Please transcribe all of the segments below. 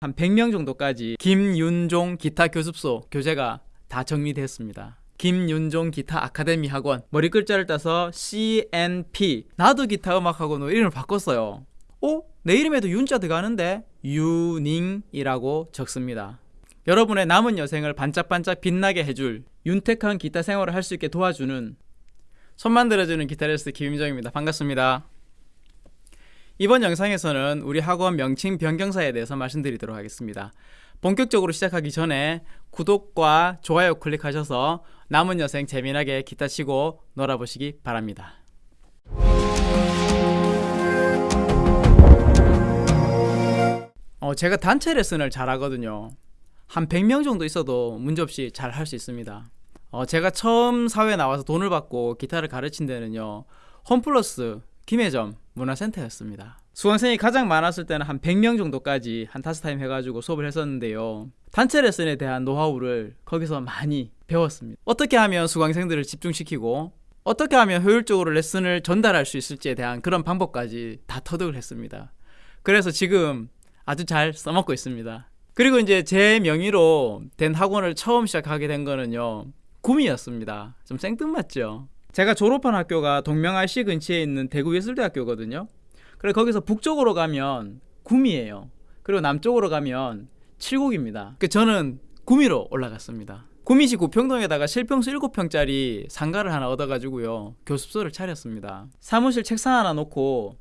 한 100명 정도까지 김윤종 기타 교습소 교재가 다 정리됐습니다. 김윤종 기타 아카데미 학원 머리 글자를 따서 CNP 나도 기타 음악학원으로 이름을 바꿨어요. 어? 내 이름에도 윤자 들어가는데 유닝이라고 적습니다. 여러분의 남은 여생을 반짝반짝 빛나게 해줄 윤택한 기타 생활을 할 수 있게 도와주는 손 만 들어주는 기타리스트 김윤정입니다. 반갑습니다. 이번 영상에서는 우리 학원 명칭 변경사에 대해서 말씀드리도록 하겠습니다. 본격적으로 시작하기 전에 구독과 좋아요 클릭하셔서 남은 여생 재미나게 기타 치고 놀아보시기 바랍니다. 어, 제가 단체 레슨을 잘하거든요. 한 100명 정도 있어도 문제없이 잘 할 수 있습니다. 어, 제가 처음 사회에 나와서 돈을 받고 기타를 가르친 데는요. 홈플러스 김해점 문화센터였습니다. 수강생이 가장 많았을 때는 한 100명 정도까지 한 다섯 타임 해가지고 수업을 했었는데요. 단체 레슨에 대한 노하우를 거기서 많이 배웠습니다. 어떻게 하면 수강생들을 집중시키고 어떻게 하면 효율적으로 레슨을 전달할 수 있을지에 대한 그런 방법까지 다 터득을 했습니다. 그래서 지금 아주 잘 써먹고 있습니다. 그리고 이제 제 명의로 된 학원을 처음 시작하게 된 거는요. 구미였습니다. 좀 생뚱맞죠? 제가 졸업한 학교가 동명RC 근처에 있는 대구 예술대학교거든요. 그래 거기서 북쪽으로 가면 구미예요. 그리고 남쪽으로 가면 칠곡입니다. 그 저는 구미로 올라갔습니다. 구미시 구평동에다가 실평수 7평짜리 상가를 하나 얻어가지고요. 교습소를 차렸습니다. 사무실 책상 하나 놓고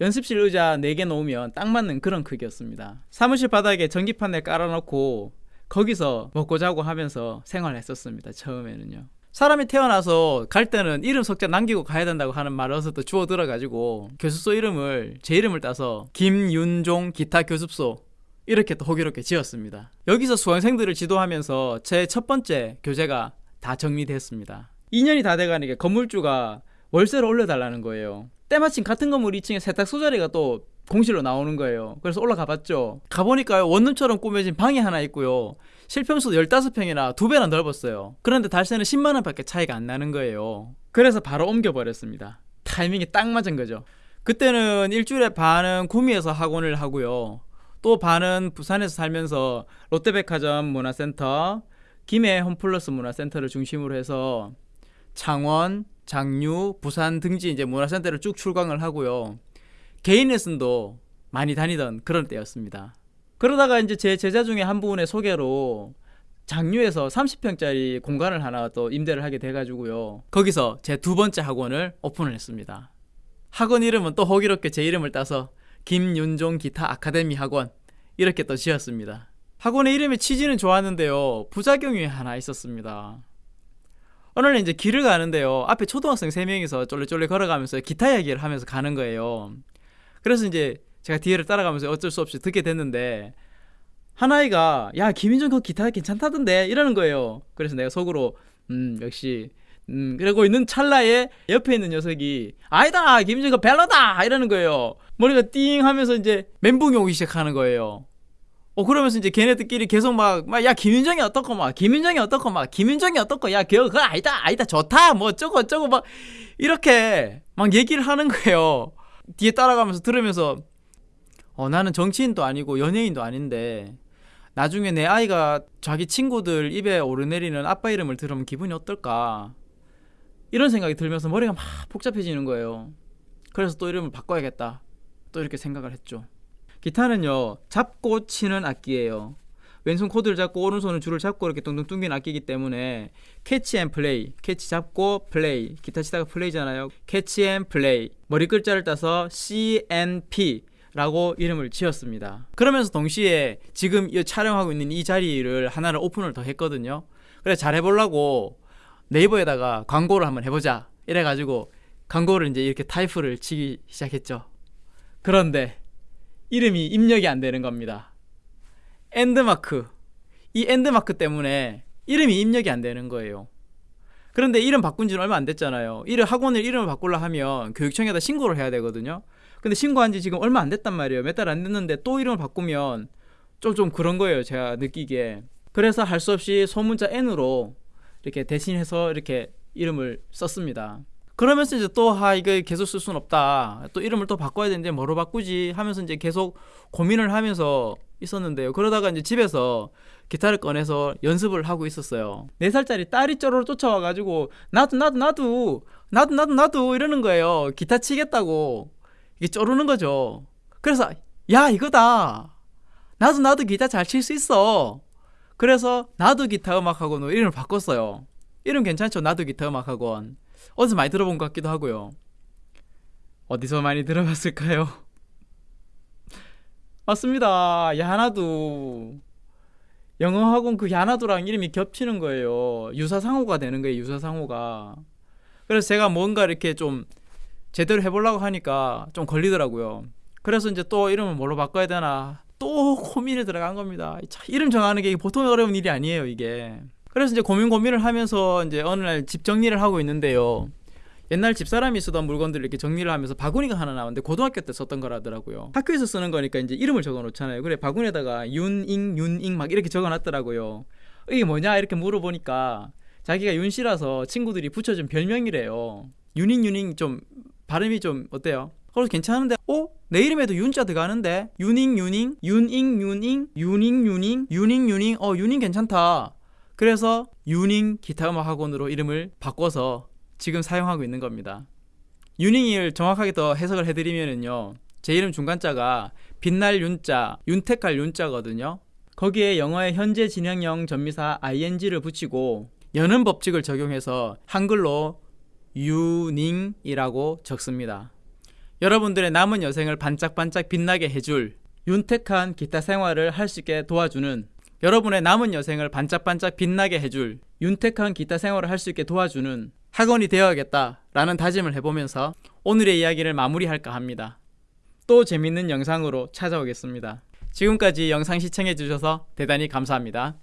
연습실 의자 4개 놓으면 딱 맞는 그런 크기였습니다. 사무실 바닥에 전기판을 깔아놓고 거기서 먹고 자고 하면서 생활했었습니다. 처음에는요. 사람이 태어나서 갈 때는 이름 석자 남기고 가야 된다고 하는 말을 어서 또 주워 들어가지고 교습소 이름을 제 이름을 따서 김윤종 기타 교습소 이렇게 또 호기롭게 지었습니다. 여기서 수강생들을 지도하면서 제 첫 번째 교재가 다 정리됐습니다. 2년이 다 돼가니까 건물주가 월세를 올려달라는 거예요. 때마침 같은 건물 2층에 세탁 소 자리가 또 공실로 나오는 거예요. 그래서 올라가 봤죠. 가보니까요, 원룸처럼 꾸며진 방이 하나 있고요. 실평수도 15평이나 두 배나 넓었어요. 그런데 달세는 10만원 밖에 차이가 안 나는 거예요. 그래서 바로 옮겨버렸습니다. 타이밍이 딱 맞은 거죠. 그때는 일주일에 반은 구미에서 학원을 하고요. 또 반은 부산에서 살면서 롯데백화점 문화센터, 김해 홈플러스 문화센터를 중심으로 해서 창원, 장류, 부산 등지 이제 문화센터를 쭉 출강을 하고요. 개인 레슨도 많이 다니던 그런 때였습니다. 그러다가 이제 제 제자 중에 한 분의 소개로 장류에서 30평짜리 공간을 하나 또 임대를 하게 돼가지고요. 거기서 제 두 번째 학원을 오픈을 했습니다. 학원 이름은 또 호기롭게 제 이름을 따서 김윤종 기타 아카데미 학원 이렇게 또 지었습니다. 학원의 이름의 취지는 좋았는데요. 부작용이 하나 있었습니다. 날 이제 길을 가는데요. 앞에 초등학생 3명이서 쫄래쫄래 걸어가면서 기타 이야기를 하면서 가는 거예요. 그래서 이제 제가 뒤를 따라가면서 어쩔 수 없이 듣게 됐는데 한 아이가 야 김인정 그 기타 괜찮다던데 이러는 거예요. 그래서 내가 속으로 음 역시 음 그러고 있는 찰나에 옆에 있는 녀석이 아니다 김인정 그 벨러다 이러는 거예요. 머리가 띵 하면서 이제 멘붕이 오기 시작하는 거예요. 어 그러면서 이제 걔네들끼리 계속 막 막 야 김윤정이 어떻고 막 김윤정이 어떻고 막 김윤정이 어떻고 야 그거 그거 아니다 아니다 좋다 뭐 어쩌고 어쩌고 막 이렇게 막 얘기를 하는 거예요. 뒤에 따라가면서 들으면서 어 나는 정치인도 아니고 연예인도 아닌데 나중에 내 아이가 자기 친구들 입에 오르내리는 아빠 이름을 들으면 기분이 어떨까 이런 생각이 들면서 머리가 막 복잡해지는 거예요. 그래서 또 이름을 바꿔야겠다. 또 이렇게 생각을 했죠. 기타는요 잡고 치는 악기예요. 왼손 코드를 잡고 오른손은 줄을 잡고 이렇게 둥둥 둥긴 악기이기 때문에 catch and play catch 잡고 플레이 기타 치다가 play잖아요. catch and play 머리 글자를 따서 CNP 라고 이름을 지었습니다. 그러면서 동시에 지금 이 촬영하고 있는 이 자리를 하나를 오픈을 더 했거든요. 그래서 잘 해보려고 네이버에다가 광고를 한번 해보자 이래가지고 광고를 이제 이렇게 타이프를 치기 시작했죠. 그런데 이름이 입력이 안 되는 겁니다. and마크. 이 and마크 때문에 이름이 입력이 안 되는 거예요. 그런데 이름 바꾼 지는 얼마 안 됐잖아요. 이름 학원을 이름을 바꾸려 하면 교육청에다 신고를 해야 되거든요. 근데 신고한 지 지금 얼마 안 됐단 말이에요. 몇 달 안 됐는데 또 이름을 바꾸면 좀 좀 그런 거예요 제가 느끼기에. 그래서 할 수 없이 소문자 N으로 이렇게 대신해서 이렇게 이름을 썼습니다 그러면서 이제 또 아 이거 계속 쓸 수는 없다 또 이름을 또 바꿔야 되는데 뭐로 바꾸지 하면서 이제 계속 고민을 하면서 있었는데요. 그러다가 이제 집에서 기타를 꺼내서 연습을 하고 있었어요. 4살짜리 딸이 쪼르르 쫓아와가지고 나도 나도 나도 나도 나도 나도 이러는 거예요. 기타 치겠다고 이게 쪼르는 거죠. 그래서 야 이거다. 나도 나도 기타 잘 칠 수 있어. 그래서 나도 기타 음악학원으로 이름을 바꿨어요. 이름 괜찮죠? 나도 기타 음악학원. 어디서 많이 들어본 것 같기도 하고요. 어디서 많이 들어봤을까요? 맞습니다. 야나두. 영어 학원 그 야나두랑 이름이 겹치는 거예요. 유사상호가 되는 거예요. 유사상호가. 그래서 제가 뭔가 이렇게 좀 제대로 해보려고 하니까 좀 걸리더라고요. 그래서 이제 또 이름을 뭘로 바꿔야 되나 또 고민에 들어간 겁니다. 참, 이름 정하는 게 보통 어려운 일이 아니에요, 이게. 그래서 이제 고민 고민을 하면서 이제 어느 날 집 정리를 하고 있는데요. 옛날 집사람이 쓰던 물건들을 이렇게 정리를 하면서 바구니가 하나 나왔는데 고등학교 때 썼던 거라더라고요. 학교에서 쓰는 거니까 이제 이름을 적어 놓잖아요. 그래 바구니에다가 윤잉 윤잉 막 이렇게 적어 놨더라고요. 이게 뭐냐 이렇게 물어보니까 자기가 윤 씨라서 친구들이 붙여준 별명이래요. 윤잉 윤잉 좀 발음이 좀 어때요? 그래서 괜찮은데 어? 내 이름에도 윤자 들어가는데 윤잉 윤잉 윤잉 윤잉 윤잉 윤잉 윤잉 윤잉 어 윤잉 괜찮다. 그래서 윤잉 기타 음악 학원으로 이름을 바꿔서 지금 사용하고 있는 겁니다. 유닝을 정확하게 더 해석을 해드리면은요. 제 이름 중간자가 빛날 윤자, 윤택할 윤자거든요. 거기에 영어의 현재 진행형 전미사 ing를 붙이고 여는 법칙을 적용해서 한글로 유닝이라고 적습니다. 여러분들의 남은 여생을 반짝반짝 빛나게 해줄 윤택한 기타 생활을 할 수 있게 도와주는 여러분의 남은 여생을 반짝반짝 빛나게 해줄 윤택한 기타 생활을 할 수 있게 도와주는 학원이 되어야겠다 라는 다짐을 해보면서 오늘의 이야기를 마무리할까 합니다. 또 재밌는 영상으로 찾아오겠습니다. 지금까지 영상 시청해주셔서 대단히 감사합니다.